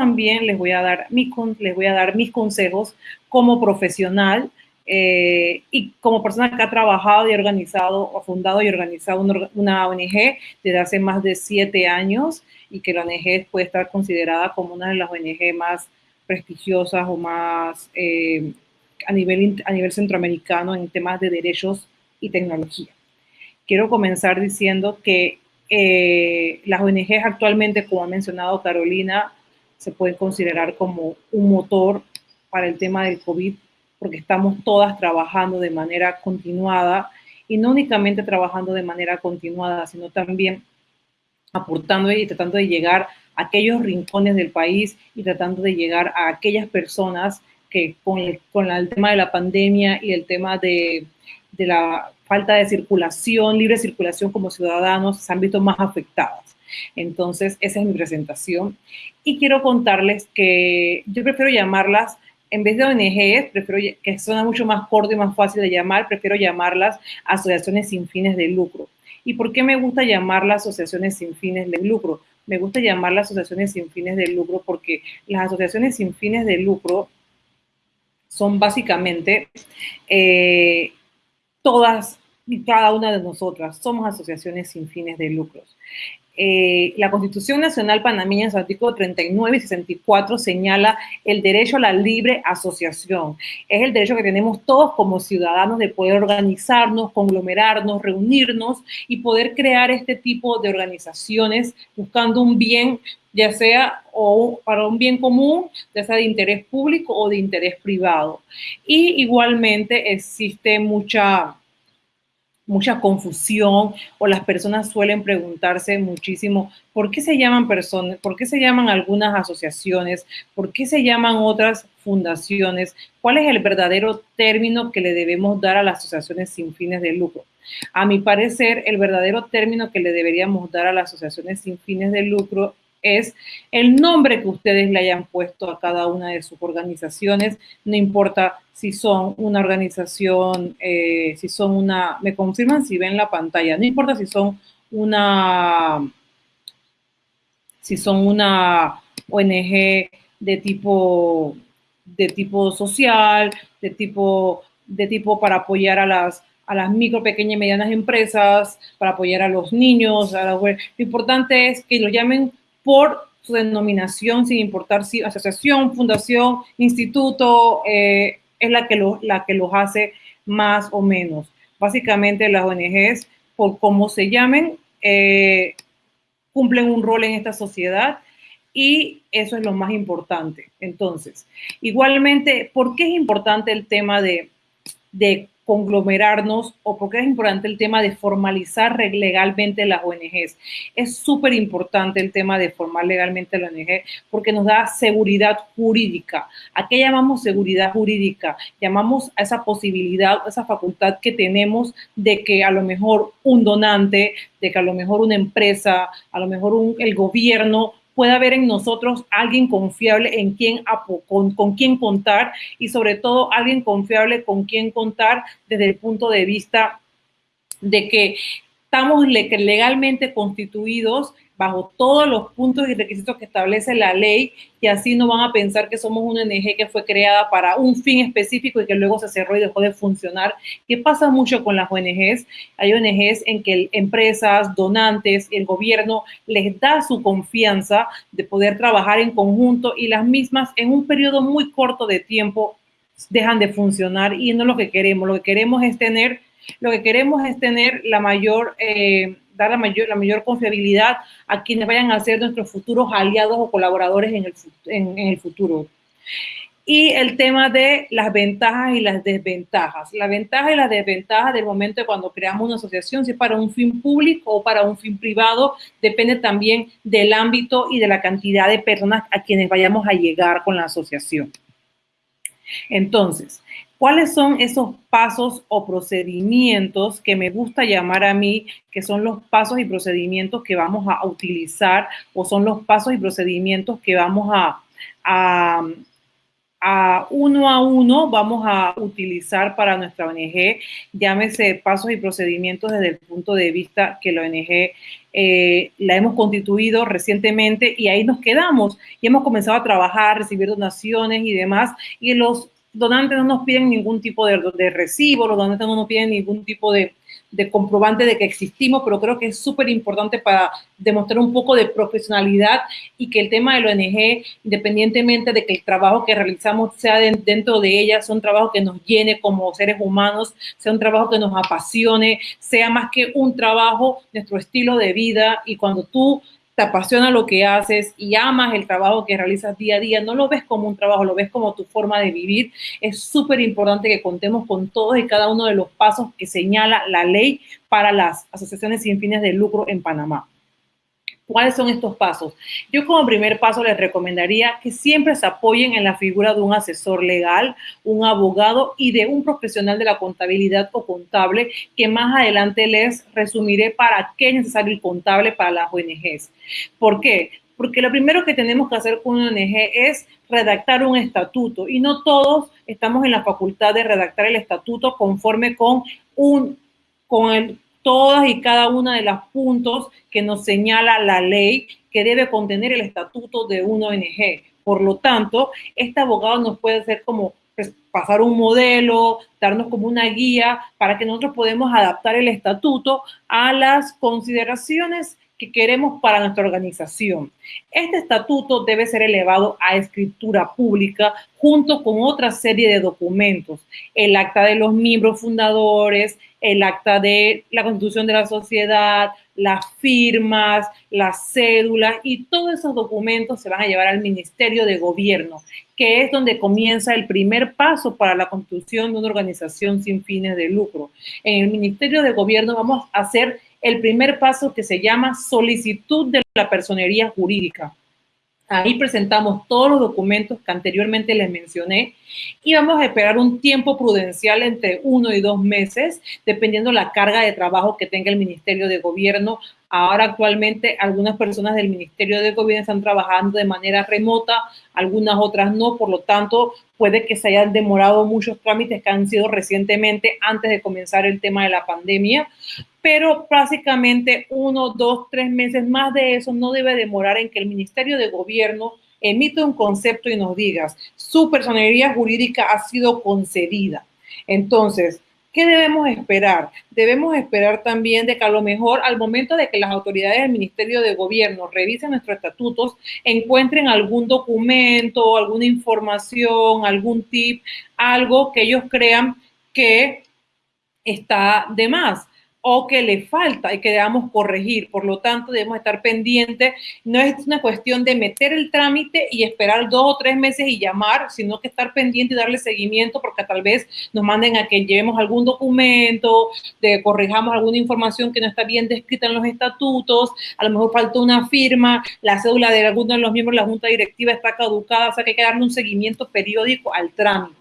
también les voy a dar, mis, les voy a dar mis consejos como profesional eh, y como persona que ha trabajado y organizado, o fundado y organizado una, ONG desde hace más de siete años y que la ONG puede estar considerada como una de las ONG más prestigiosas o más eh, a, nivel, a nivel centroamericano en temas de derechos y tecnología. Quiero comenzar diciendo que eh, las ONGs actualmente, como ha mencionado Carolina, se pueden considerar como un motor para el tema del COVID, porque estamos todas trabajando de manera continuada y no únicamente trabajando de manera continuada, sino también aportando y tratando de llegar a aquellos rincones del país y tratando de llegar a aquellas personas que con el, con el tema de la pandemia y el tema de, de la falta de circulación, libre circulación como ciudadanos, se han visto más afectadas. Entonces, esa es mi presentación. Y quiero contarles que yo prefiero llamarlas, en vez de ONGs, prefiero que suena mucho más corto y más fácil de llamar, prefiero llamarlas asociaciones sin fines de lucro. ¿Y por qué me gusta llamarlas asociaciones sin fines de lucro? Me gusta llamarlas asociaciones sin fines de lucro porque las asociaciones sin fines de lucro son básicamente eh, todas cada una de nosotras somos asociaciones sin fines de lucros. Eh, la Constitución Nacional Panameña en su artículo 39 y 64 señala el derecho a la libre asociación. Es el derecho que tenemos todos como ciudadanos de poder organizarnos, conglomerarnos, reunirnos y poder crear este tipo de organizaciones buscando un bien, ya sea o para un bien común, ya sea de interés público o de interés privado. Y igualmente existe mucha mucha confusión o las personas suelen preguntarse muchísimo por qué se llaman personas, por qué se llaman algunas asociaciones, por qué se llaman otras fundaciones, cuál es el verdadero término que le debemos dar a las asociaciones sin fines de lucro. A mi parecer, el verdadero término que le deberíamos dar a las asociaciones sin fines de lucro es el nombre que ustedes le hayan puesto a cada una de sus organizaciones, no importa si son una organización, eh, si son una, me confirman si ven la pantalla, no importa si son una, si son una ONG de tipo, de tipo social, de tipo, de tipo para apoyar a las, a las micro, pequeñas y medianas empresas, para apoyar a los niños. A Lo importante es que lo llamen por su denominación, sin importar si asociación, fundación, instituto, eh, es la que, lo, la que los hace más o menos. Básicamente las ONGs, por cómo se llamen, eh, cumplen un rol en esta sociedad y eso es lo más importante. Entonces, igualmente, ¿por qué es importante el tema de, de conglomerarnos o porque es importante el tema de formalizar legalmente las ONGs. Es súper importante el tema de formar legalmente la ONG porque nos da seguridad jurídica. ¿A qué llamamos seguridad jurídica? Llamamos a esa posibilidad, a esa facultad que tenemos de que a lo mejor un donante, de que a lo mejor una empresa, a lo mejor el gobierno pueda haber en nosotros alguien confiable en quien, con, con quien contar y sobre todo alguien confiable con quien contar desde el punto de vista de que estamos legalmente constituidos bajo todos los puntos y requisitos que establece la ley y así no van a pensar que somos una ONG que fue creada para un fin específico y que luego se cerró y dejó de funcionar. ¿Qué pasa mucho con las ONGs? Hay ONGs en que empresas, donantes, el gobierno les da su confianza de poder trabajar en conjunto y las mismas en un periodo muy corto de tiempo dejan de funcionar y no es lo que queremos. Lo que queremos es tener, lo que queremos es tener la mayor... Eh, dar la mayor, la mayor confiabilidad a quienes vayan a ser nuestros futuros aliados o colaboradores en el, en, el futuro. Y el tema de las ventajas y las desventajas. La ventaja y las desventajas del momento de cuando creamos una asociación, si es para un fin público o para un fin privado, depende también del ámbito y de la cantidad de personas a quienes vayamos a llegar con la asociación. Entonces, ¿Cuáles son esos pasos o procedimientos que me gusta llamar a mí, que son los pasos y procedimientos que vamos a utilizar o son los pasos y procedimientos que vamos a, a uno a uno vamos a utilizar para nuestra ONG, llámese pasos y procedimientos desde el punto de vista que la ONG eh, la hemos constituido recientemente y ahí nos quedamos y hemos comenzado a trabajar, recibir donaciones y demás y los donantes no nos piden ningún tipo de, de recibo, los donantes no nos piden ningún tipo de, de comprobante de que existimos, pero creo que es súper importante para demostrar un poco de profesionalidad y que el tema de ONG, independientemente de que el trabajo que realizamos sea dentro de ella, sea un trabajo que nos llene como seres humanos, sea un trabajo que nos apasione, sea más que un trabajo, nuestro estilo de vida. Y cuando tú te apasiona lo que haces y amas el trabajo que realizas día a día, no lo ves como un trabajo, lo ves como tu forma de vivir, es súper importante que contemos con todos y cada uno de los pasos que señala la ley para las asociaciones sin fines de lucro en Panamá. ¿Cuáles son estos pasos? Yo como primer paso les recomendaría que siempre se apoyen en la figura de un asesor legal, un abogado y de un profesional de la contabilidad o contable que más adelante les resumiré para qué es necesario el contable para las ONGs. ¿Por qué? Porque lo primero que tenemos que hacer con una ONG es redactar un estatuto y no todos estamos en la facultad de redactar el estatuto conforme con un con el todas y cada una de los puntos que nos señala la ley que debe contener el estatuto de una ONG. Por lo tanto, este abogado nos puede hacer como pues, pasar un modelo, darnos como una guía para que nosotros podamos adaptar el estatuto a las consideraciones que queremos para nuestra organización. Este estatuto debe ser elevado a escritura pública junto con otra serie de documentos, el acta de los miembros fundadores, el acta de la constitución de la sociedad, las firmas, las cédulas y todos esos documentos se van a llevar al Ministerio de Gobierno, que es donde comienza el primer paso para la constitución de una organización sin fines de lucro. En el Ministerio de Gobierno vamos a hacer el primer paso que se llama solicitud de la personería jurídica. Ahí presentamos todos los documentos que anteriormente les mencioné y vamos a esperar un tiempo prudencial entre uno y dos meses, dependiendo la carga de trabajo que tenga el Ministerio de Gobierno. Ahora actualmente algunas personas del Ministerio de Gobierno están trabajando de manera remota, algunas otras no, por lo tanto puede que se hayan demorado muchos trámites que han sido recientemente antes de comenzar el tema de la pandemia, pero básicamente uno, dos, tres meses más de eso no debe demorar en que el Ministerio de Gobierno emite un concepto y nos digas, su personalidad jurídica ha sido concedida. Entonces, ¿qué debemos esperar? Debemos esperar también de que a lo mejor al momento de que las autoridades del Ministerio de Gobierno revisen nuestros estatutos, encuentren algún documento, alguna información, algún tip, algo que ellos crean que está de más o que le falta y que debamos corregir. Por lo tanto, debemos estar pendientes. No es una cuestión de meter el trámite y esperar dos o tres meses y llamar, sino que estar pendiente y darle seguimiento porque tal vez nos manden a que llevemos algún documento, de corrijamos alguna información que no está bien descrita en los estatutos, a lo mejor falta una firma, la cédula de alguno de los miembros de la junta directiva está caducada, o sea que hay que darle un seguimiento periódico al trámite.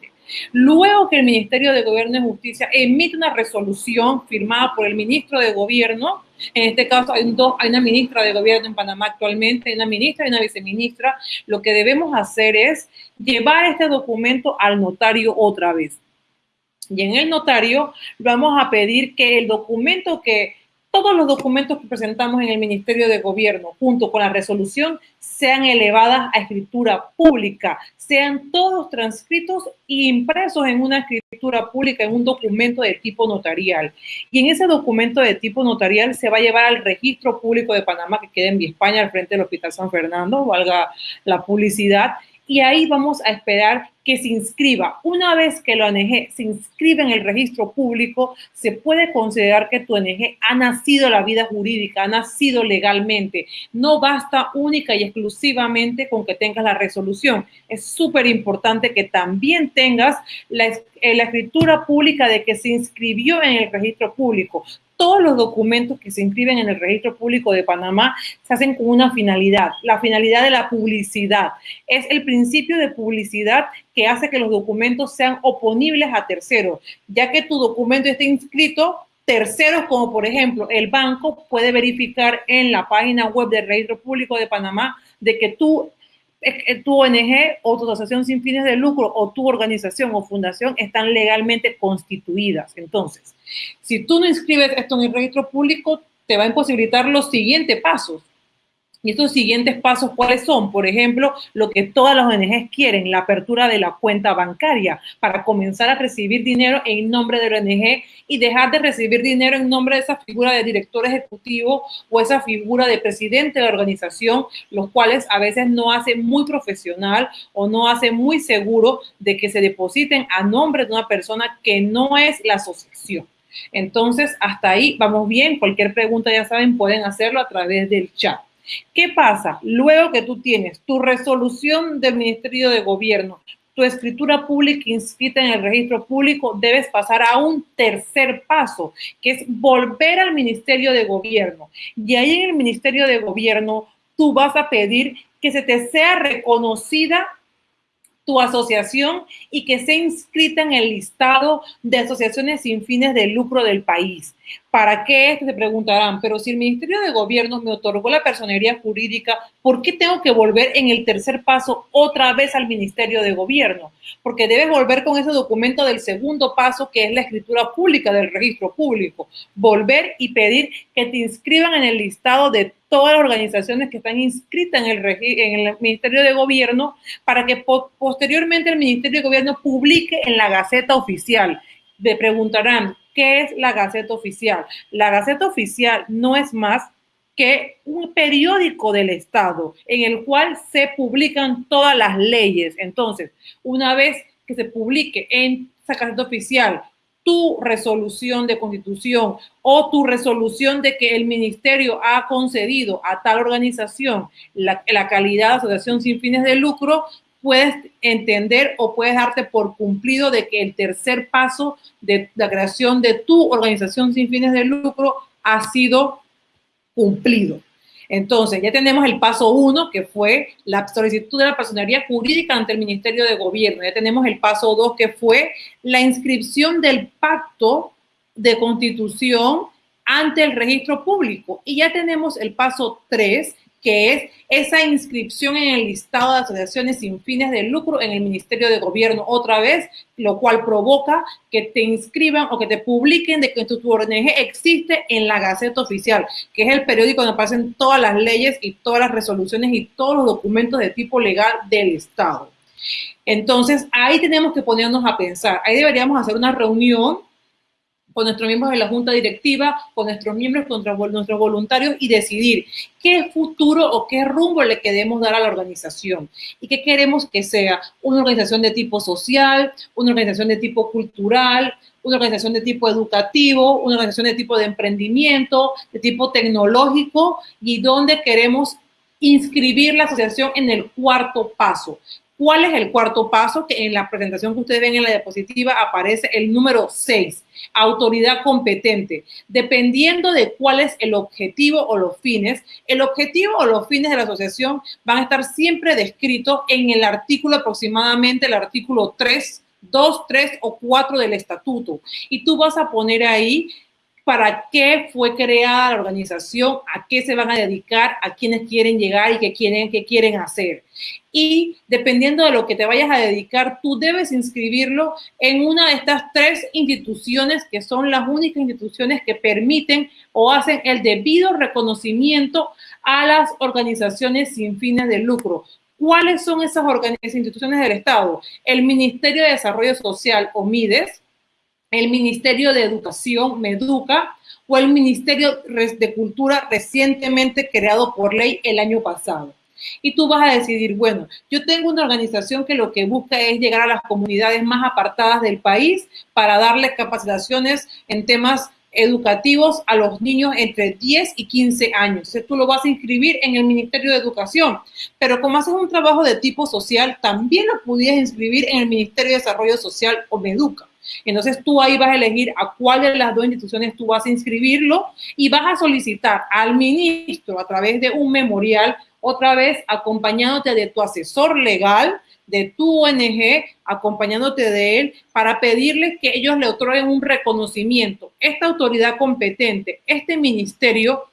Luego que el Ministerio de Gobierno y Justicia emite una resolución firmada por el ministro de Gobierno, en este caso hay, una ministra de Gobierno en Panamá actualmente, hay una ministra y una viceministra, lo que debemos hacer es llevar este documento al notario otra vez. Y en el notario vamos a pedir que el documento que todos los documentos que presentamos en el Ministerio de Gobierno, junto con la resolución, sean elevadas a escritura pública, sean todos transcritos e impresos en una escritura pública, en un documento de tipo notarial. Y en ese documento de tipo notarial se va a llevar al registro público de Panamá, que queda en España, al frente del Hospital San Fernando, valga la publicidad, y ahí vamos a esperar que se inscriba. Una vez que la ONG se inscribe en el registro público, se puede considerar que tu ONG ha nacido la vida jurídica, ha nacido legalmente. No basta única y exclusivamente con que tengas la resolución. Es súper importante que también tengas la, eh, la escritura pública de que se inscribió en el registro público todos los documentos que se inscriben en el registro público de Panamá se hacen con una finalidad, la finalidad de la publicidad. Es el principio de publicidad que hace que los documentos sean oponibles a terceros, ya que tu documento esté inscrito terceros como por ejemplo el banco puede verificar en la página web del registro público de Panamá de que tú tu ONG o tu asociación sin fines de lucro o tu organización o fundación están legalmente constituidas. Entonces, si tú no inscribes esto en el registro público, te va a imposibilitar los siguientes pasos. Y estos siguientes pasos, ¿cuáles son? Por ejemplo, lo que todas las ONGs quieren, la apertura de la cuenta bancaria para comenzar a recibir dinero en nombre de la ONG y dejar de recibir dinero en nombre de esa figura de director ejecutivo o esa figura de presidente de la organización, los cuales a veces no hace muy profesional o no hace muy seguro de que se depositen a nombre de una persona que no es la asociación. Entonces, hasta ahí vamos bien. Cualquier pregunta, ya saben, pueden hacerlo a través del chat. ¿Qué pasa? Luego que tú tienes tu resolución del Ministerio de Gobierno, tu escritura pública inscrita en el registro público, debes pasar a un tercer paso, que es volver al Ministerio de Gobierno. Y ahí en el Ministerio de Gobierno tú vas a pedir que se te sea reconocida tu asociación y que sea inscrita en el listado de asociaciones sin fines de lucro del país. ¿Para qué? Se preguntarán, pero si el Ministerio de Gobierno me otorgó la personería jurídica, ¿por qué tengo que volver en el tercer paso otra vez al Ministerio de Gobierno? Porque debes volver con ese documento del segundo paso, que es la escritura pública del registro público. Volver y pedir que te inscriban en el listado de todas las organizaciones que están inscritas en el, Ministerio de Gobierno para que posteriormente el Ministerio de Gobierno publique en la Gaceta Oficial. Me preguntarán, ¿qué es la Gaceta Oficial? La Gaceta Oficial no es más que un periódico del Estado en el cual se publican todas las leyes. Entonces, una vez que se publique en esa Gaceta Oficial tu resolución de constitución o tu resolución de que el ministerio ha concedido a tal organización la, calidad de asociación sin fines de lucro, puedes entender o puedes darte por cumplido de que el tercer paso de la creación de tu organización sin fines de lucro ha sido cumplido. Entonces, ya tenemos el paso uno, que fue la solicitud de la personería jurídica ante el Ministerio de Gobierno. Ya tenemos el paso dos, que fue la inscripción del pacto de constitución ante el registro público. Y ya tenemos el paso tres, que es esa inscripción en el listado de asociaciones sin fines de lucro en el Ministerio de Gobierno otra vez, lo cual provoca que te inscriban o que te publiquen de que tu, ONG existe en la Gaceta Oficial, que es el periódico donde aparecen todas las leyes y todas las resoluciones y todos los documentos de tipo legal del Estado. Entonces, ahí tenemos que ponernos a pensar, ahí deberíamos hacer una reunión con nuestros miembros de la junta directiva, con nuestros miembros, con nuestros voluntarios y decidir qué futuro o qué rumbo le queremos dar a la organización y qué queremos que sea una organización de tipo social, una organización de tipo cultural, una organización de tipo educativo, una organización de tipo de emprendimiento, de tipo tecnológico y dónde queremos inscribir la asociación en el cuarto paso. ¿Cuál es el cuarto paso? Que en la presentación que ustedes ven en la diapositiva aparece el número 6, autoridad competente. Dependiendo de cuál es el objetivo o los fines, el objetivo o los fines de la asociación van a estar siempre descritos en el artículo aproximadamente, el artículo 3, 2, 3 o 4 del estatuto. Y tú vas a poner ahí para qué fue creada la organización, a qué se van a dedicar, a quiénes quieren llegar y qué quieren, qué quieren hacer. Y dependiendo de lo que te vayas a dedicar, tú debes inscribirlo en una de estas tres instituciones que son las únicas instituciones que permiten o hacen el debido reconocimiento a las organizaciones sin fines de lucro. ¿Cuáles son esas, esas instituciones del Estado? El Ministerio de Desarrollo Social o MIDES, el Ministerio de Educación, MEDUCA, o el Ministerio de Cultura recientemente creado por ley el año pasado. Y tú vas a decidir, bueno, yo tengo una organización que lo que busca es llegar a las comunidades más apartadas del país para darles capacitaciones en temas educativos a los niños entre 10 y 15 años. Tú lo vas a inscribir en el Ministerio de Educación, pero como haces un trabajo de tipo social, también lo pudieras inscribir en el Ministerio de Desarrollo Social o Meduca. Entonces tú ahí vas a elegir a cuál de las dos instituciones tú vas a inscribirlo y vas a solicitar al ministro a través de un memorial, otra vez acompañándote de tu asesor legal, de tu ONG, acompañándote de él para pedirle que ellos le otorguen un reconocimiento. Esta autoridad competente, este ministerio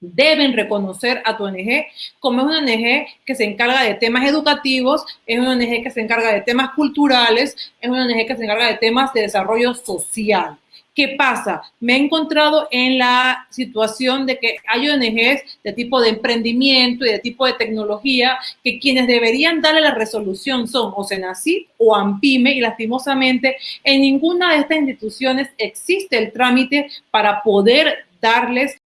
deben reconocer a tu ONG como es una ONG que se encarga de temas educativos, es una ONG que se encarga de temas culturales, es una ONG que se encarga de temas de desarrollo social. ¿Qué pasa? Me he encontrado en la situación de que hay ONGs de tipo de emprendimiento y de tipo de tecnología que quienes deberían darle la resolución son o Senacid o AMPIME y lastimosamente en ninguna de estas instituciones existe el trámite para poder darles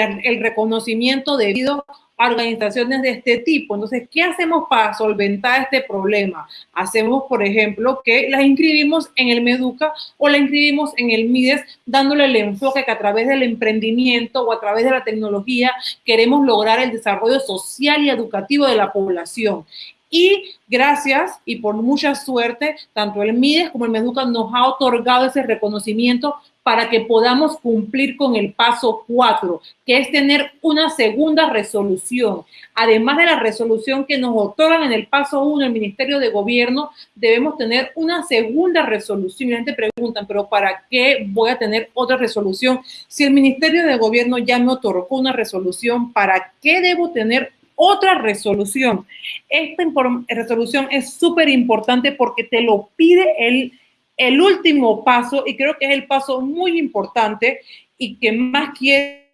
el reconocimiento debido a organizaciones de este tipo. Entonces, ¿qué hacemos para solventar este problema? Hacemos, por ejemplo, que las inscribimos en el Meduca o la inscribimos en el MIDES, dándole el enfoque que a través del emprendimiento o a través de la tecnología queremos lograr el desarrollo social y educativo de la población. Y gracias y por mucha suerte, tanto el MIDES como el MEDUCA nos ha otorgado ese reconocimiento para que podamos cumplir con el paso 4, que es tener una segunda resolución. Además de la resolución que nos otorgan en el paso 1 el Ministerio de Gobierno, debemos tener una segunda resolución. Y la gente pregunta, pero ¿para qué voy a tener otra resolución? Si el Ministerio de Gobierno ya me otorgó una resolución, ¿para qué debo tener otra resolución? Esta resolución es súper importante porque te lo pide el el último paso, y creo que es el paso muy importante y que más quiere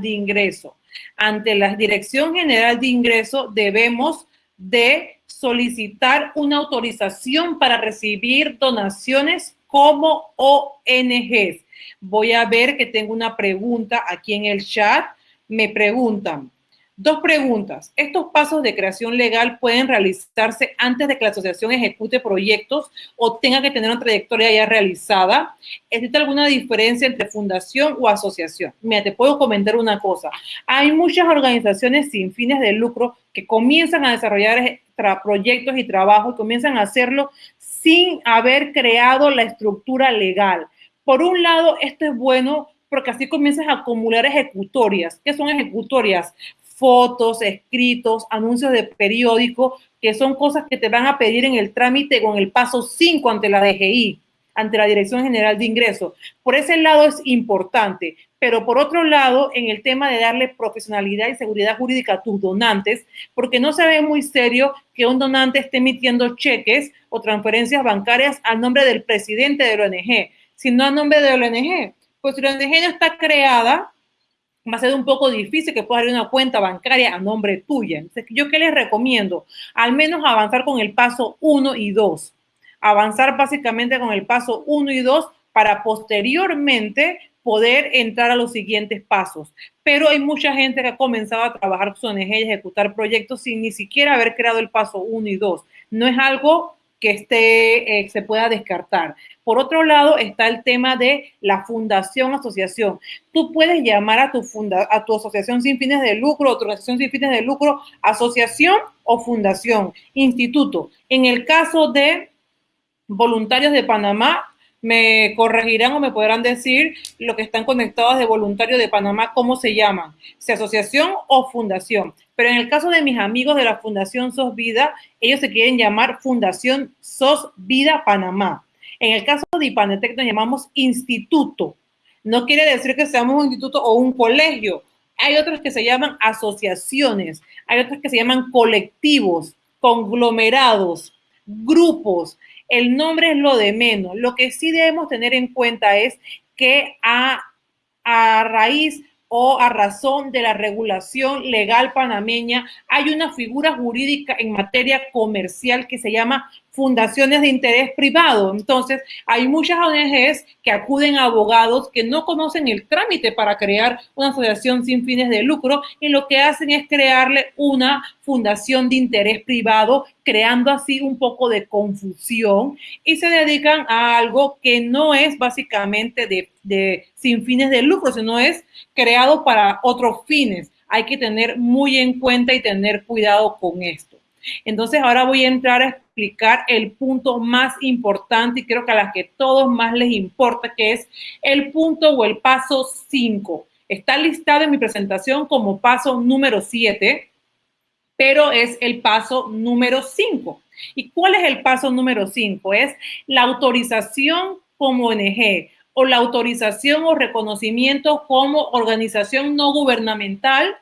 de ingreso. Ante la Dirección General de Ingreso debemos de solicitar una autorización para recibir donaciones como ONGs. Voy a ver que tengo una pregunta aquí en el chat. Me preguntan, Dos preguntas. ¿Estos pasos de creación legal pueden realizarse antes de que la asociación ejecute proyectos o tenga que tener una trayectoria ya realizada? ¿Existe alguna diferencia entre fundación o asociación? Mira, te puedo comentar una cosa. Hay muchas organizaciones sin fines de lucro que comienzan a desarrollar proyectos y trabajos comienzan a hacerlo sin haber creado la estructura legal. Por un lado, esto es bueno porque así comienzas a acumular ejecutorias. ¿Qué son ejecutorias? Fotos, escritos, anuncios de periódico, que son cosas que te van a pedir en el trámite con el paso 5 ante la DGI, ante la Dirección General de Ingresos. Por ese lado es importante, pero por otro lado, en el tema de darle profesionalidad y seguridad jurídica a tus donantes, porque no se ve muy serio que un donante esté emitiendo cheques o transferencias bancarias al nombre del presidente de la ONG, sino a nombre de la ONG. Pues si la ONG no está creada, va a ser un poco difícil que puedas abrir una cuenta bancaria a nombre tuya. Entonces, ¿yo qué les recomiendo? Al menos avanzar con el paso 1 y 2. Avanzar básicamente con el paso 1 y 2 para posteriormente poder entrar a los siguientes pasos. Pero hay mucha gente que ha comenzado a trabajar con ONG y ejecutar proyectos sin ni siquiera haber creado el paso 1 y 2. No es algo que esté, eh, se pueda descartar. Por otro lado, está el tema de la fundación, asociación. Tú puedes llamar a tu, funda, a tu asociación sin fines de lucro, asociación sin fines de lucro, asociación o fundación, instituto. En el caso de voluntarios de Panamá, me corregirán o me podrán decir lo que están conectados de voluntarios de Panamá, cómo se llaman, si asociación o fundación. Pero en el caso de mis amigos de la Fundación SOS Vida, ellos se quieren llamar Fundación SOS Vida Panamá. En el caso de Ipanetec nos llamamos instituto. No quiere decir que seamos un instituto o un colegio. Hay otros que se llaman asociaciones, hay otros que se llaman colectivos, conglomerados, grupos. El nombre es lo de menos. Lo que sí debemos tener en cuenta es que a, a raíz o a razón de la regulación legal panameña, hay una figura jurídica en materia comercial que se llama fundaciones de interés privado. Entonces, hay muchas ONGs que acuden a abogados que no conocen el trámite para crear una asociación sin fines de lucro y lo que hacen es crearle una fundación de interés privado, creando así un poco de confusión y se dedican a algo que no es básicamente de, de sin fines de lucro, sino es creado para otros fines. Hay que tener muy en cuenta y tener cuidado con esto. Entonces, ahora voy a entrar a explicar el punto más importante y creo que a las que todos más les importa, que es el punto o el paso 5. Está listado en mi presentación como paso número 7, pero es el paso número 5. ¿Y cuál es el paso número 5? Es la autorización como ONG o la autorización o reconocimiento como organización no gubernamental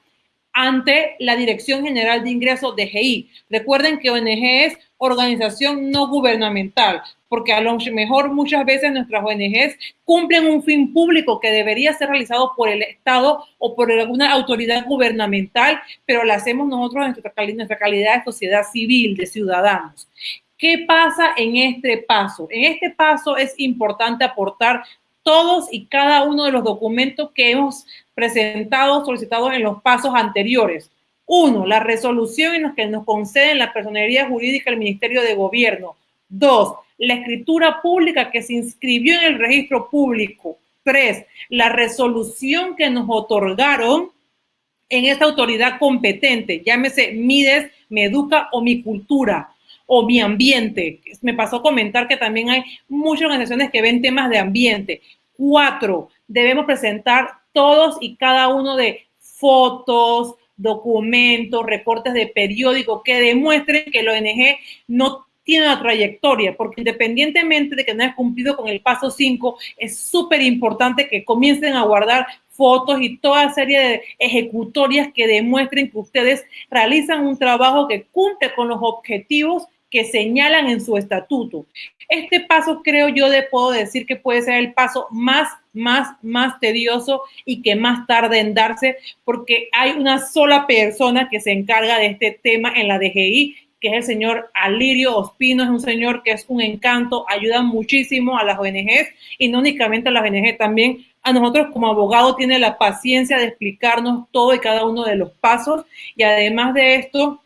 ante la Dirección General de Ingresos de GI. Recuerden que ONG es organización no gubernamental, porque a lo mejor muchas veces nuestras ONGs cumplen un fin público que debería ser realizado por el Estado o por alguna autoridad gubernamental, pero lo hacemos nosotros en nuestra, nuestra calidad de sociedad civil, de ciudadanos. ¿Qué pasa en este paso? En este paso es importante aportar todos y cada uno de los documentos que hemos presentado, solicitados en los pasos anteriores. Uno, la resolución en la que nos conceden la personería jurídica del Ministerio de Gobierno. Dos, la escritura pública que se inscribió en el registro público. Tres, la resolución que nos otorgaron en esta autoridad competente, llámese MIDES, Meduca o Mi Cultura o Mi Ambiente. Me pasó comentar que también hay muchas organizaciones que ven temas de ambiente. Cuatro, debemos presentar todos y cada uno de fotos, documentos, reportes de periódico que demuestren que la ONG no tiene una trayectoria, porque independientemente de que no haya cumplido con el paso 5, es súper importante que comiencen a guardar fotos y toda serie de ejecutorias que demuestren que ustedes realizan un trabajo que cumple con los objetivos que señalan en su estatuto. Este paso creo yo de puedo decir que puede ser el paso más, más, más tedioso y que más tarde en darse porque hay una sola persona que se encarga de este tema en la DGI, que es el señor Alirio Ospino, es un señor que es un encanto, ayuda muchísimo a las ONGs y no únicamente a las ONGs, también a nosotros como abogado tiene la paciencia de explicarnos todo y cada uno de los pasos y además de esto,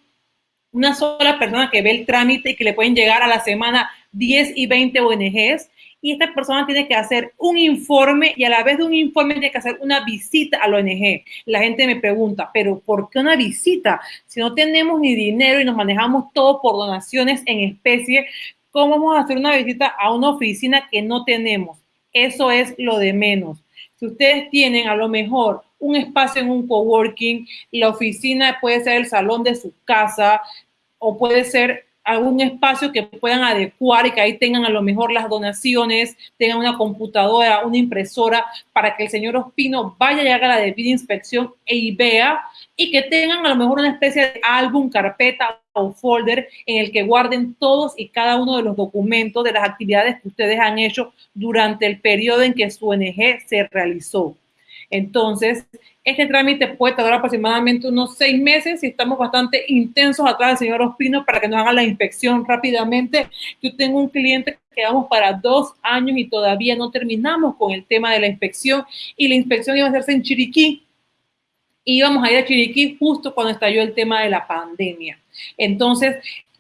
una sola persona que ve el trámite y que le pueden llegar a la semana 10 y 20 ONGs. Y esta persona tiene que hacer un informe y a la vez de un informe tiene que hacer una visita a la ONG. La gente me pregunta, pero ¿por qué una visita? Si no tenemos ni dinero y nos manejamos todo por donaciones en especie, ¿cómo vamos a hacer una visita a una oficina que no tenemos? Eso es lo de menos. Si ustedes tienen a lo mejor un espacio en un coworking, la oficina puede ser el salón de su casa o puede ser algún espacio que puedan adecuar y que ahí tengan a lo mejor las donaciones, tengan una computadora, una impresora, para que el señor Ospino vaya y haga la debida inspección e vea y que tengan a lo mejor una especie de álbum, carpeta o folder en el que guarden todos y cada uno de los documentos de las actividades que ustedes han hecho durante el periodo en que su ONG se realizó. Entonces, este trámite puede tardar aproximadamente unos seis meses y estamos bastante intensos atrás del señor Ospino para que nos haga la inspección rápidamente. Yo tengo un cliente que vamos para dos años y todavía no terminamos con el tema de la inspección y la inspección iba a hacerse en Chiriquí. Íbamos a ir a Chiriquí justo cuando estalló el tema de la pandemia. Entonces,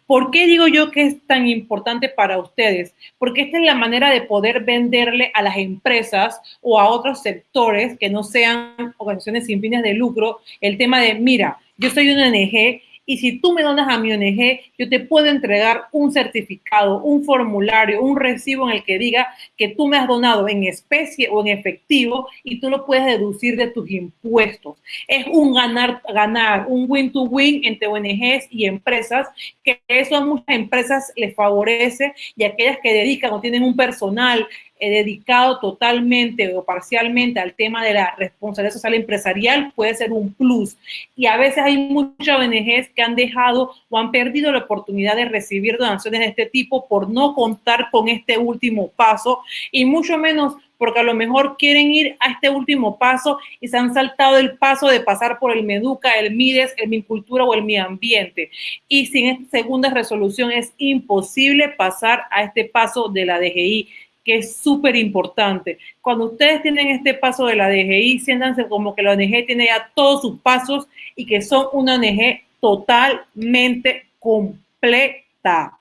¿Por qué digo yo que es tan importante para ustedes? Porque esta es la manera de poder venderle a las empresas o a otros sectores que no sean organizaciones sin fines de lucro el tema de, mira, yo soy una ONG y si tú me donas a mi ONG, yo te puedo entregar un certificado, un formulario, un recibo en el que diga que tú me has donado en especie o en efectivo y tú lo puedes deducir de tus impuestos. Es un ganar, ganar, un win to win entre ONGs y empresas, que eso a muchas empresas les favorece y aquellas que dedican o tienen un personal dedicado totalmente o parcialmente al tema de la responsabilidad social empresarial puede ser un plus. Y a veces hay muchas ONGs que han dejado o han perdido la oportunidad de recibir donaciones de este tipo por no contar con este último paso y mucho menos porque a lo mejor quieren ir a este último paso y se han saltado el paso de pasar por el Meduca, el Mides, el Mincultura o el Mi Ambiente. Y sin esta segunda resolución es imposible pasar a este paso de la DGI que es súper importante. Cuando ustedes tienen este paso de la DGI, siéntanse como que la ONG tiene ya todos sus pasos y que son una ONG totalmente completa.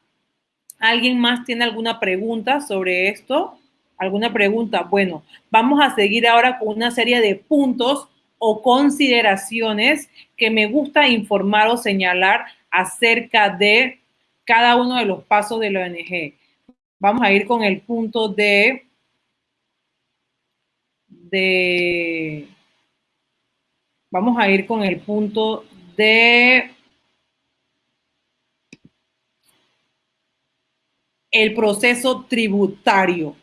¿Alguien más tiene alguna pregunta sobre esto? ¿Alguna pregunta? Bueno, vamos a seguir ahora con una serie de puntos o consideraciones que me gusta informar o señalar acerca de cada uno de los pasos de la ONG. Vamos a ir con el punto de, de, vamos a ir con el punto de el proceso tributario.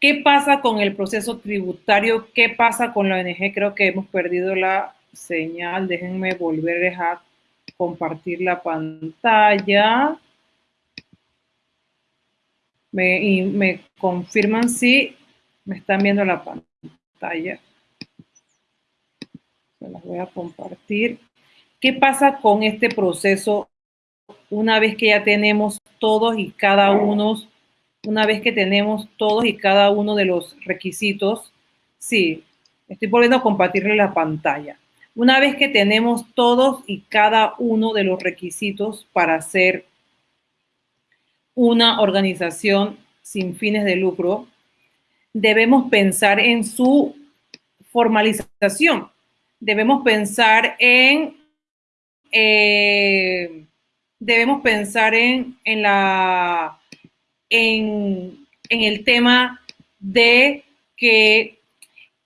¿Qué pasa con el proceso tributario? ¿Qué pasa con la ONG? Creo que hemos perdido la señal. Déjenme volver a compartir la pantalla. Me, confirman si me están viendo la pantalla. Se las voy a compartir. ¿Qué pasa con este proceso una vez que ya tenemos todos y cada uno, una vez que tenemos todos y cada uno de los requisitos? Sí, estoy volviendo a compartirle la pantalla. Una vez que tenemos todos y cada uno de los requisitos para ser una organización sin fines de lucro, debemos pensar en su formalización. Debemos pensar en, eh, debemos pensar en, en la, en, en el tema de que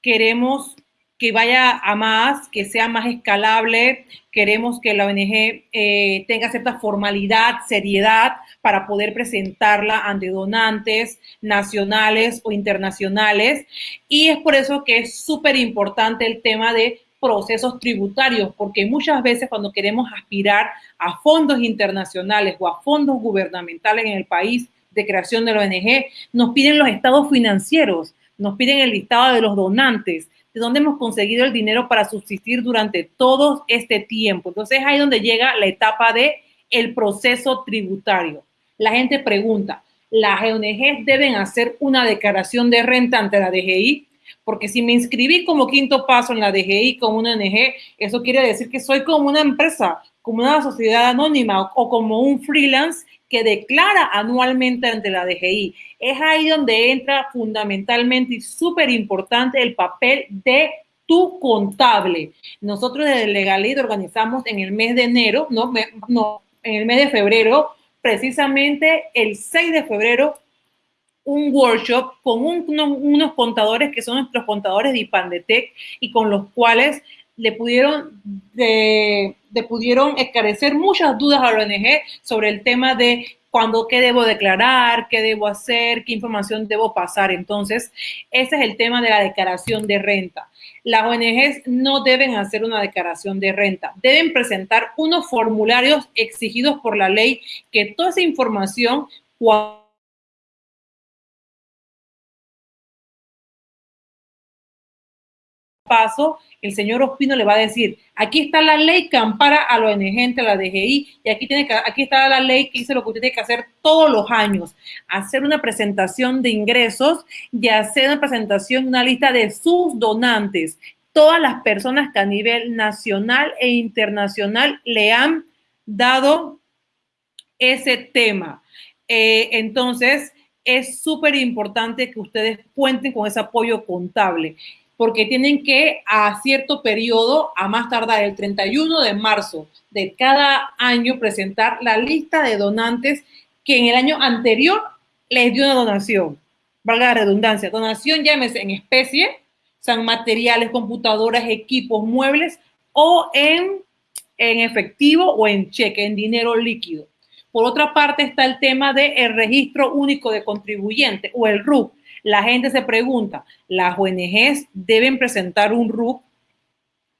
queremos que vaya a más, que sea más escalable. Queremos que la ONG eh, tenga cierta formalidad, seriedad para poder presentarla ante donantes nacionales o internacionales. Y es por eso que es súper importante el tema de procesos tributarios, porque muchas veces cuando queremos aspirar a fondos internacionales o a fondos gubernamentales en el país de creación de la ONG, nos piden los estados financieros, nos piden el listado de los donantes, de dónde hemos conseguido el dinero para subsistir durante todo este tiempo. Entonces ahí donde llega la etapa de el proceso tributario. La gente pregunta, ¿las ONG deben hacer una declaración de renta ante la DGI? Porque si me inscribí como quinto paso en la DGI como una ONG, eso quiere decir que soy como una empresa, como una sociedad anónima o como un freelance que declara anualmente ante la DGI. Es ahí donde entra fundamentalmente y súper importante el papel de tu contable. Nosotros desde Legalid organizamos en el mes de enero, no, no, en el mes de febrero, precisamente el 6 de febrero, un workshop con unos contadores que son nuestros contadores de IPANDETEC y con los cuales le pudieron, de, pudieron muchas dudas a la ONG sobre el tema de cuándo, qué debo declarar, qué debo hacer, qué información debo pasar. Entonces, ese es el tema de la declaración de renta. Las ONGs no deben hacer una declaración de renta, deben presentar unos formularios exigidos por la ley que toda esa información, paso, el señor Ospino le va a decir, aquí está la ley que ampara a la ONG la DGI y aquí, tiene que, aquí está la ley que dice lo que usted tiene que hacer todos los años, hacer una presentación de ingresos y hacer una presentación, una lista de sus donantes, todas las personas que a nivel nacional e internacional le han dado ese tema. Eh, entonces, es súper importante que ustedes cuenten con ese apoyo contable porque tienen que a cierto periodo, a más tardar el 31 de marzo de cada año, presentar la lista de donantes que en el año anterior les dio una donación. Valga la redundancia, donación llámese en especie, sean materiales, computadoras, equipos, muebles o en, en efectivo o en cheque, en dinero líquido. Por otra parte está el tema del el registro único de contribuyente o el RUC la gente se pregunta, ¿las ONGs deben presentar un RUC?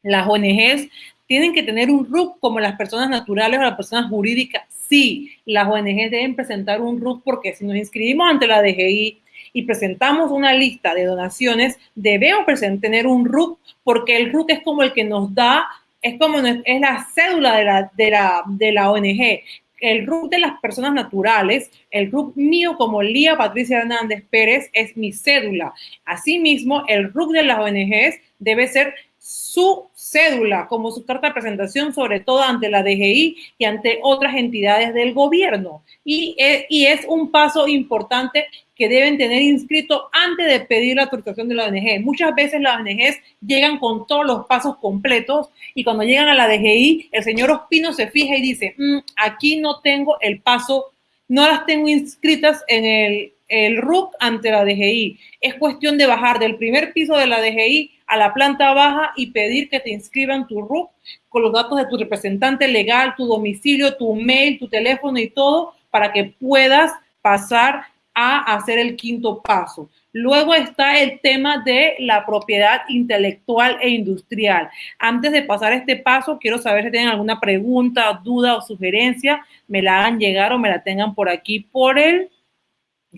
Las ONGs tienen que tener un RUC como las personas naturales o las personas jurídicas. Sí, las ONGs deben presentar un RUC porque si nos inscribimos ante la DGI y presentamos una lista de donaciones, debemos tener un RUC porque el RUC es como el que nos da es como es la cédula de la, de la, de la ONG el RUC de las personas naturales, el RUC mío como Lía Patricia Hernández Pérez es mi cédula. Asimismo, el RUC de las ONGs debe ser su cédula como su carta de presentación, sobre todo ante la DGI y ante otras entidades del gobierno. Y, eh, y es un paso importante que deben tener inscrito antes de pedir la autorización de la ONG. Muchas veces las ONGs llegan con todos los pasos completos y cuando llegan a la DGI, el señor Ospino se fija y dice, mm, aquí no tengo el paso, no las tengo inscritas en el, el RUC ante la DGI. Es cuestión de bajar del primer piso de la DGI a la planta baja y pedir que te inscriban tu RUC con los datos de tu representante legal, tu domicilio, tu mail, tu teléfono y todo para que puedas pasar a hacer el quinto paso. Luego está el tema de la propiedad intelectual e industrial. Antes de pasar este paso, quiero saber si tienen alguna pregunta, duda o sugerencia, me la hagan llegar o me la tengan por aquí por el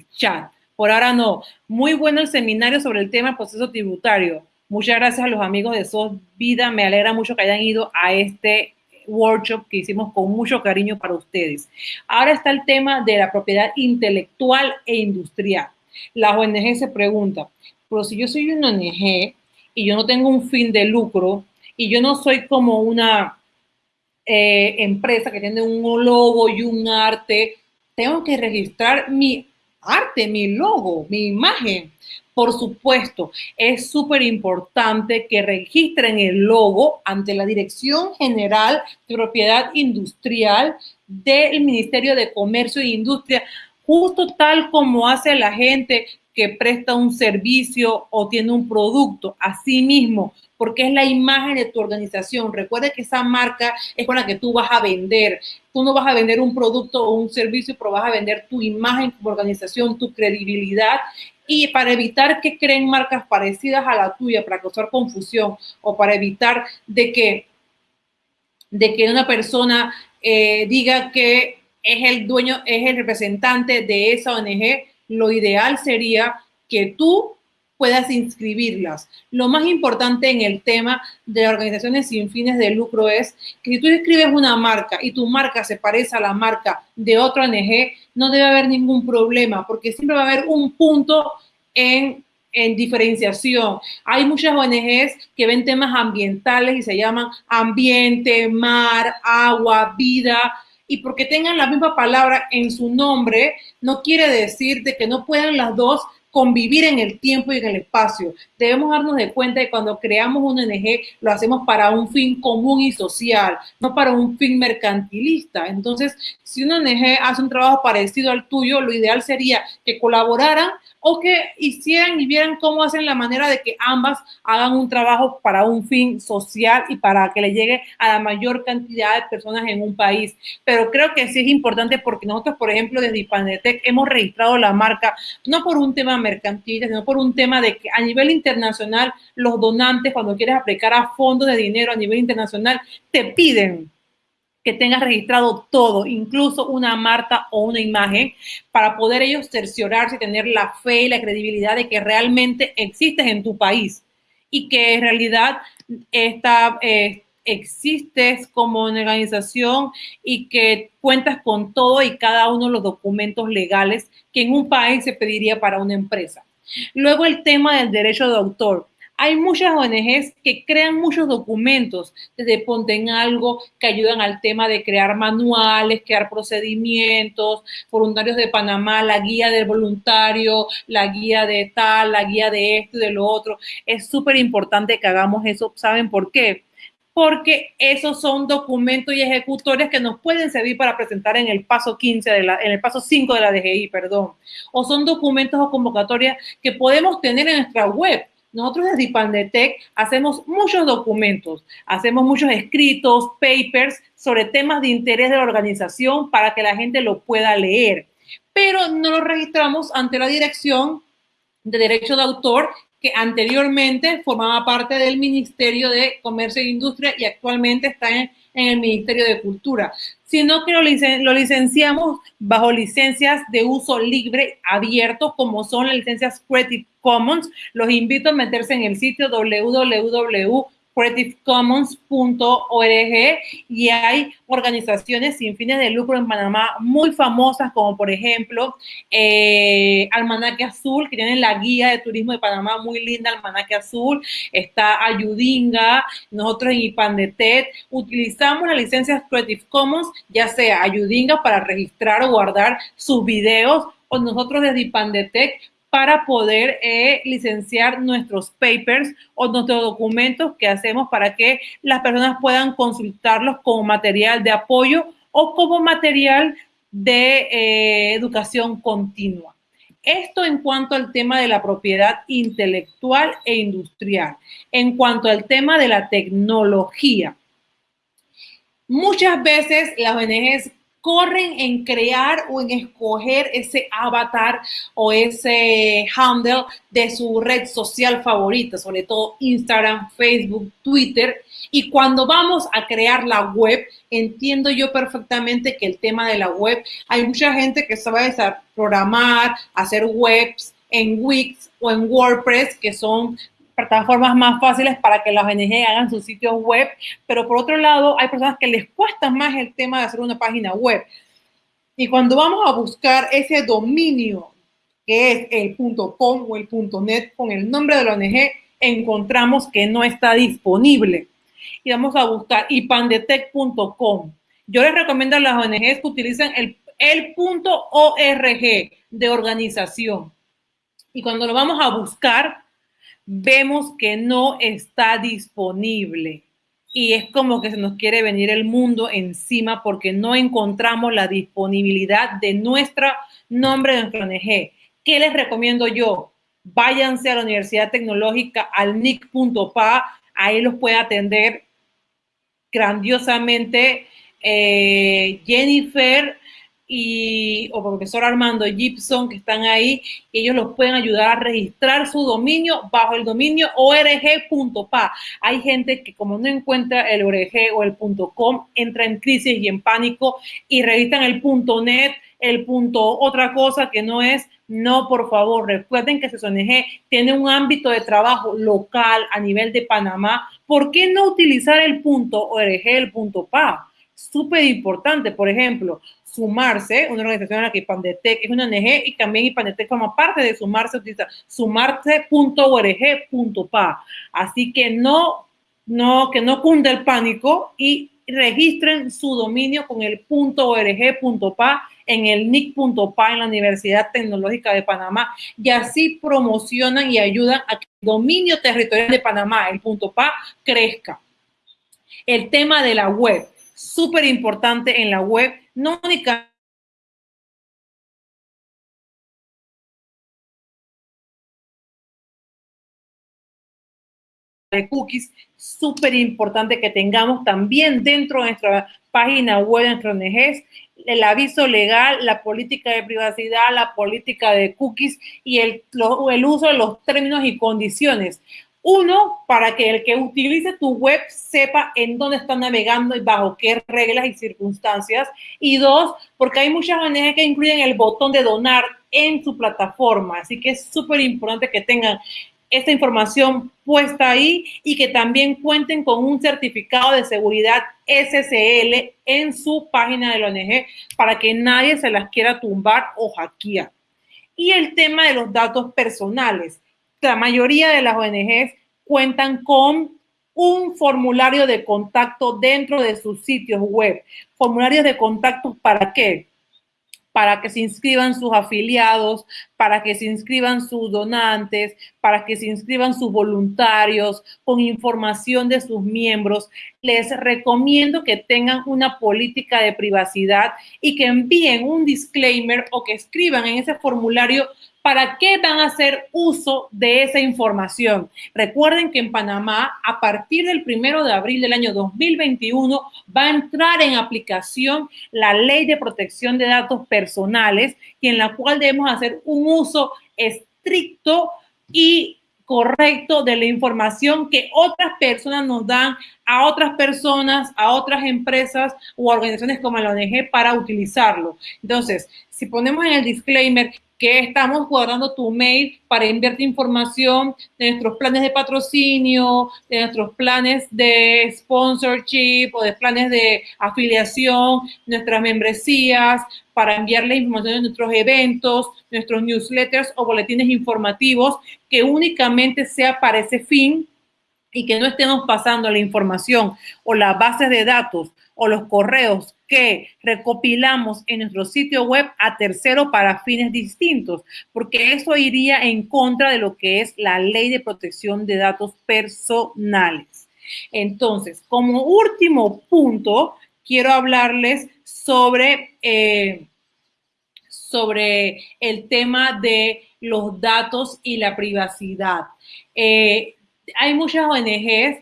chat. Por ahora no. Muy bueno el seminario sobre el tema proceso tributario. Muchas gracias a los amigos de SOS Vida. Me alegra mucho que hayan ido a este workshop que hicimos con mucho cariño para ustedes. Ahora está el tema de la propiedad intelectual e industrial. La ONG se pregunta, pero si yo soy una ONG y yo no tengo un fin de lucro y yo no soy como una eh, empresa que tiene un logo y un arte, tengo que registrar mi arte, mi logo, mi imagen. Por supuesto, es súper importante que registren el logo ante la Dirección General de Propiedad Industrial del Ministerio de Comercio e Industria justo tal como hace la gente que presta un servicio o tiene un producto, así mismo, porque es la imagen de tu organización. Recuerda que esa marca es con la que tú vas a vender. Tú no vas a vender un producto o un servicio, pero vas a vender tu imagen como organización, tu credibilidad. Y para evitar que creen marcas parecidas a la tuya, para causar confusión o para evitar de que, de que una persona eh, diga que es el dueño, es el representante de esa ONG, lo ideal sería que tú puedas inscribirlas. Lo más importante en el tema de organizaciones sin fines de lucro es que si tú escribes una marca y tu marca se parece a la marca de otra ONG, no debe haber ningún problema porque siempre va a haber un punto en, en diferenciación. Hay muchas ONGs que ven temas ambientales y se llaman ambiente, mar, agua, vida, y porque tengan la misma palabra en su nombre, no quiere decir de que no puedan las dos convivir en el tiempo y en el espacio. Debemos darnos de cuenta de que cuando creamos un ONG lo hacemos para un fin común y social, no para un fin mercantilista. Entonces, si una ONG hace un trabajo parecido al tuyo, lo ideal sería que colaboraran o que hicieran y vieran cómo hacen la manera de que ambas hagan un trabajo para un fin social y para que le llegue a la mayor cantidad de personas en un país. Pero creo que sí es importante porque nosotros, por ejemplo, desde Ipanetec hemos registrado la marca no por un tema mercantil, sino por un tema de que a nivel internacional los donantes, cuando quieres aplicar a fondos de dinero a nivel internacional, te piden que tengas registrado todo, incluso una marca o una imagen, para poder ellos cerciorarse y tener la fe y la credibilidad de que realmente existes en tu país y que en realidad esta, eh, existes como una organización y que cuentas con todo y cada uno de los documentos legales que en un país se pediría para una empresa. Luego el tema del derecho de autor. Hay muchas ONGs que crean muchos documentos, desde Ponte en Algo, que ayudan al tema de crear manuales, crear procedimientos, voluntarios de Panamá, la guía del voluntario, la guía de tal, la guía de esto y de lo otro. Es súper importante que hagamos eso. ¿Saben por qué? porque esos son documentos y ejecutores que nos pueden servir para presentar en el paso 15 de la, en el paso 5 de la DGI, perdón. O son documentos o convocatorias que podemos tener en nuestra web. Nosotros desde IPANDETEC hacemos muchos documentos, hacemos muchos escritos, papers sobre temas de interés de la organización para que la gente lo pueda leer, pero no lo registramos ante la Dirección de Derecho de Autor que anteriormente formaba parte del Ministerio de Comercio e Industria y actualmente está en, el Ministerio de Cultura, sino que lo, lo, licenciamos bajo licencias de uso libre abierto, como son las licencias Creative Commons. Los invito a meterse en el sitio www creativecommons.org y hay organizaciones sin fines de lucro en Panamá muy famosas como por ejemplo eh, Almanaque Azul que tienen la guía de turismo de Panamá muy linda Almanaque Azul, está Ayudinga, nosotros en IPANDETET. Utilizamos las licencias Creative Commons ya sea Ayudinga para registrar o guardar sus videos o nosotros desde IPANDETEC para poder eh, licenciar nuestros papers o nuestros documentos que hacemos para que las personas puedan consultarlos como material de apoyo o como material de eh, educación continua. Esto en cuanto al tema de la propiedad intelectual e industrial. En cuanto al tema de la tecnología. Muchas veces las ONGs corren en crear o en escoger ese avatar o ese handle de su red social favorita, sobre todo Instagram, Facebook, Twitter. Y cuando vamos a crear la web, entiendo yo perfectamente que el tema de la web, hay mucha gente que sabe programar, hacer webs en Wix o en WordPress, que son plataformas más fáciles para que las ONG hagan sus sitios web, pero por otro lado hay personas que les cuesta más el tema de hacer una página web. Y cuando vamos a buscar ese dominio que es el .com o el .net con el nombre de la ONG, encontramos que no está disponible. Y vamos a buscar ipandetec.com. Yo les recomiendo a las ONGs que utilicen el, el .org de organización. Y cuando lo vamos a buscar, vemos que no está disponible. Y es como que se nos quiere venir el mundo encima porque no encontramos la disponibilidad de nuestro nombre de nuestro ONG. ¿Qué les recomiendo yo? Váyanse a la Universidad Tecnológica al nic.pa, ahí los puede atender grandiosamente eh, Jennifer y, o profesor Armando Gibson que están ahí, ellos los pueden ayudar a registrar su dominio bajo el dominio org.pa. Hay gente que como no encuentra el org o el .com, entra en crisis y en pánico y registran el .net, el punto otra cosa que no es, no, por favor, recuerden que ONG tiene un ámbito de trabajo local a nivel de Panamá. ¿Por qué no utilizar el punto .org, el punto .pa? Súper importante, por ejemplo, Sumarse, una organización en la que Ipandetec es una ONG y también Ipandetec forma parte de Sumarse, utiliza sumarse.org.pa. Así que no, no, que no cunde el pánico y registren su dominio con el .org.pa en el nic.pa en la Universidad Tecnológica de Panamá y así promocionan y ayudan a que el dominio territorial de Panamá, el .pa, crezca. El tema de la web, súper importante en la web, no únicamente de cookies, súper importante que tengamos también dentro de nuestra página web, de nuestro ONGs, el aviso legal, la política de privacidad, la política de cookies y el, el uso de los términos y condiciones. Uno, para que el que utilice tu web sepa en dónde está navegando y bajo qué reglas y circunstancias. Y dos, porque hay muchas maneras que incluyen el botón de donar en su plataforma. Así que es súper importante que tengan esta información puesta ahí y que también cuenten con un certificado de seguridad SSL en su página de la ONG para que nadie se las quiera tumbar o hackear. Y el tema de los datos personales la mayoría de las ONGs cuentan con un formulario de contacto dentro de sus sitios web. ¿Formularios de contacto para qué? Para que se inscriban sus afiliados, para que se inscriban sus donantes, para que se inscriban sus voluntarios, con información de sus miembros. Les recomiendo que tengan una política de privacidad y que envíen un disclaimer o que escriban en ese formulario ¿Para qué van a hacer uso de esa información? Recuerden que en Panamá, a partir del primero de abril del año 2021, va a entrar en aplicación la ley de protección de datos personales y en la cual debemos hacer un uso estricto y correcto de la información que otras personas nos dan a otras personas, a otras empresas o organizaciones como la ONG para utilizarlo. Entonces, si ponemos en el disclaimer que estamos guardando tu mail para enviarte información de nuestros planes de patrocinio, de nuestros planes de sponsorship o de planes de afiliación, nuestras membresías, para enviarle información de nuestros eventos, nuestros newsletters o boletines informativos, que únicamente sea para ese fin y que no estemos pasando la información o las bases de datos o los correos que recopilamos en nuestro sitio web a tercero para fines distintos, porque eso iría en contra de lo que es la ley de protección de datos personales. Entonces, como último punto, quiero hablarles sobre, eh, sobre el tema de los datos y la privacidad. Eh, hay muchas ONGs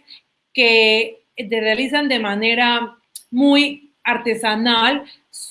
que realizan de manera muy artesanal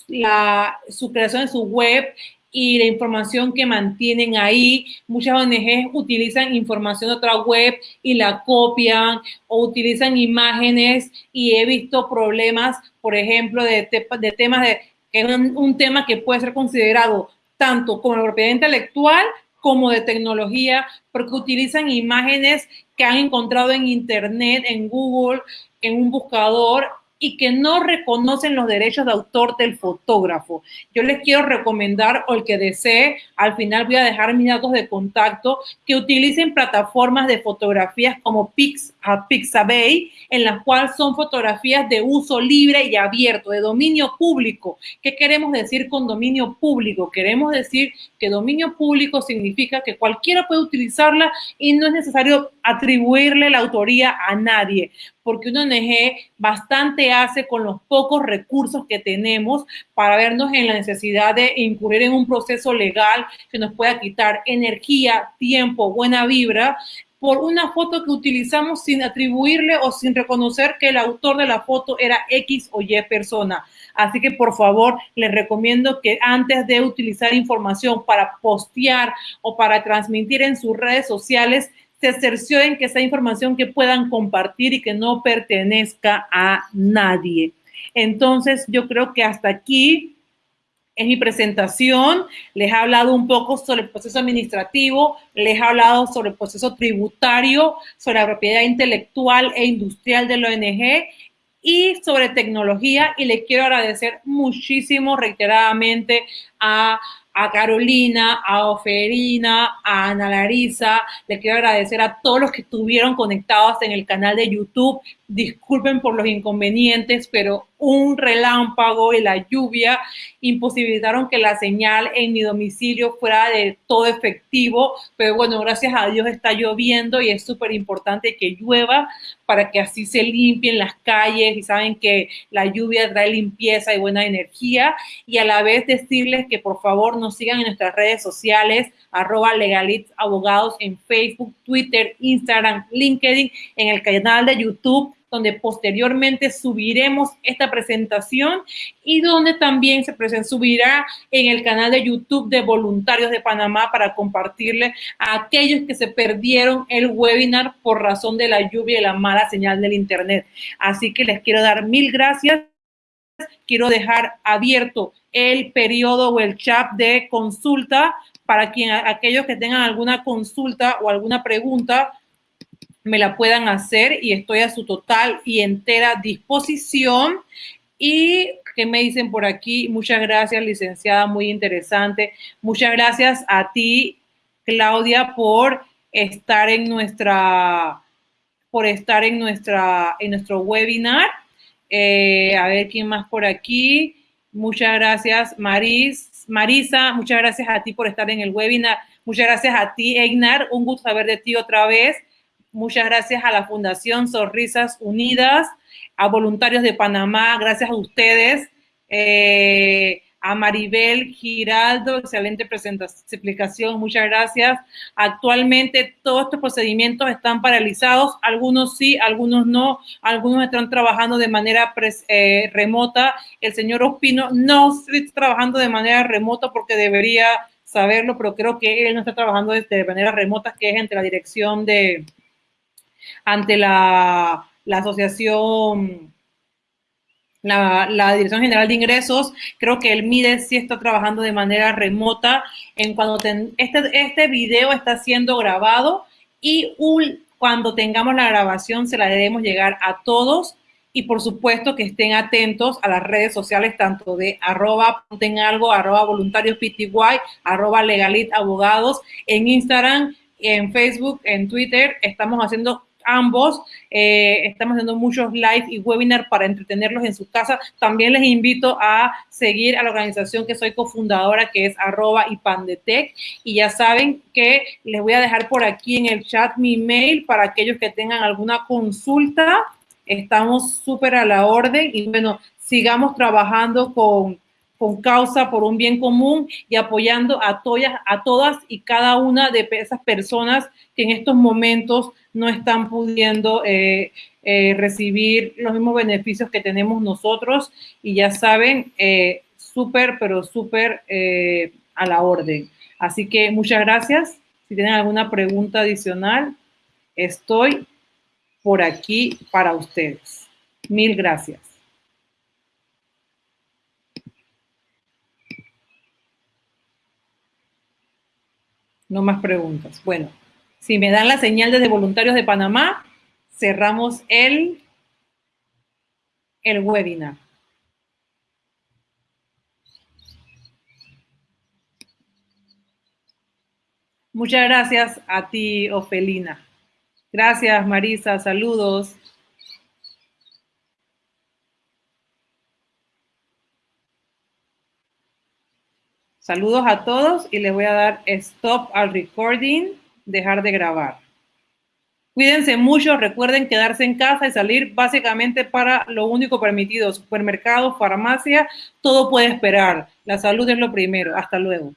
la, su creación de su web y la información que mantienen ahí. Muchas ONGs utilizan información de otra web y la copian o utilizan imágenes y he visto problemas, por ejemplo, de, de temas de, es un, un tema que puede ser considerado tanto como propiedad intelectual como de tecnología, porque utilizan imágenes que han encontrado en Internet, en Google, en un buscador y que no reconocen los derechos de autor del fotógrafo. Yo les quiero recomendar, o el que desee, al final voy a dejar mis datos de contacto, que utilicen plataformas de fotografías como Pix, Pixabay, en las cuales son fotografías de uso libre y abierto, de dominio público. ¿Qué queremos decir con dominio público? Queremos decir que dominio público significa que cualquiera puede utilizarla y no es necesario atribuirle la autoría a nadie porque una ONG bastante hace con los pocos recursos que tenemos para vernos en la necesidad de incurrir en un proceso legal que nos pueda quitar energía, tiempo, buena vibra por una foto que utilizamos sin atribuirle o sin reconocer que el autor de la foto era X o Y persona. Así que por favor les recomiendo que antes de utilizar información para postear o para transmitir en sus redes sociales, se cercioren que esa información que puedan compartir y que no pertenezca a nadie. Entonces, yo creo que hasta aquí es mi presentación. Les he hablado un poco sobre el proceso administrativo, les he hablado sobre el proceso tributario, sobre la propiedad intelectual e industrial de la ONG y sobre tecnología. Y le quiero agradecer muchísimo reiteradamente a a Carolina, a Oferina, a Ana Larisa. Le quiero agradecer a todos los que estuvieron conectados en el canal de YouTube. Disculpen por los inconvenientes, pero un relámpago y la lluvia imposibilitaron que la señal en mi domicilio fuera de todo efectivo. Pero bueno, gracias a Dios está lloviendo y es súper importante que llueva para que así se limpien las calles y saben que la lluvia trae limpieza y buena energía. Y a la vez decirles que por favor nos sigan en nuestras redes sociales, arroba legalitz abogados en Facebook, Twitter, Instagram, LinkedIn, en el canal de YouTube donde posteriormente subiremos esta presentación y donde también se subirá en el canal de YouTube de Voluntarios de Panamá para compartirle a aquellos que se perdieron el webinar por razón de la lluvia y la mala señal del Internet. Así que les quiero dar mil gracias. Quiero dejar abierto el periodo o el chat de consulta para quien, aquellos que tengan alguna consulta o alguna pregunta me la puedan hacer y estoy a su total y entera disposición. Y que me dicen por aquí, muchas gracias, licenciada, muy interesante. Muchas gracias a ti, Claudia, por estar en nuestra, por estar en nuestra, en nuestro webinar. Eh, a ver quién más por aquí. Muchas gracias, Maris. Marisa, muchas gracias a ti por estar en el webinar. Muchas gracias a ti, Egnar. Un gusto saber de ti otra vez. Muchas gracias a la Fundación Sonrisas Unidas, a Voluntarios de Panamá, gracias a ustedes, eh, a Maribel Giraldo, excelente presentación, explicación, muchas gracias. Actualmente todos estos procedimientos están paralizados, algunos sí, algunos no, algunos están trabajando de manera eh, remota. El señor Ospino no está trabajando de manera remota porque debería saberlo, pero creo que él no está trabajando de manera remota, que es entre la dirección de, ante la, asociación, la, Dirección General de Ingresos, creo que el MIDES sí está trabajando de manera remota. En cuando este, este video está siendo grabado y cuando tengamos la grabación se la debemos llegar a todos y por supuesto que estén atentos a las redes sociales tanto de arroba ponten algo, arroba voluntarios pty, arroba legalit abogados, en Instagram, en Facebook, en Twitter, estamos haciendo ambos. Eh, estamos haciendo muchos live y webinar para entretenerlos en su casa. También les invito a seguir a la organización que soy cofundadora, que es arroba y pandetec. Y ya saben que les voy a dejar por aquí en el chat mi mail para aquellos que tengan alguna consulta. Estamos súper a la orden y bueno, sigamos trabajando con con causa por un bien común y apoyando a, todas, a todas y cada una de esas personas que en estos momentos no están pudiendo eh, eh, recibir los mismos beneficios que tenemos nosotros. Y ya saben, eh, súper, pero súper a la orden. Así que muchas gracias. Si tienen alguna pregunta adicional, estoy por aquí para ustedes. Mil gracias. No más preguntas. Bueno, si me dan la señal desde Voluntarios de Panamá, cerramos el, el webinar. Muchas gracias a ti, Ofelina. Gracias, Marisa. Saludos. Saludos a todos y les voy a dar stop al recording, dejar de grabar. Cuídense mucho, recuerden quedarse en casa y salir básicamente para lo único permitido, supermercado, farmacia, todo puede esperar. La salud es lo primero. Hasta luego.